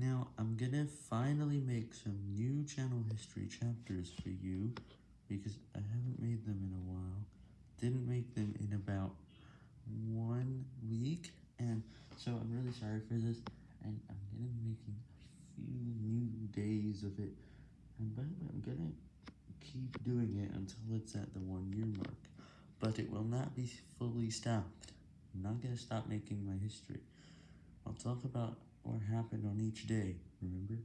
Now, I'm gonna finally make some new channel history chapters for you, because I haven't made them in a while, didn't make them in about one week, and so I'm really sorry for this, and I'm gonna be making a few new days of it, and by the way, I'm gonna keep doing it until it's at the one year mark, but it will not be fully stopped, I'm not gonna stop making my history, I'll talk about what happened on each day, remember?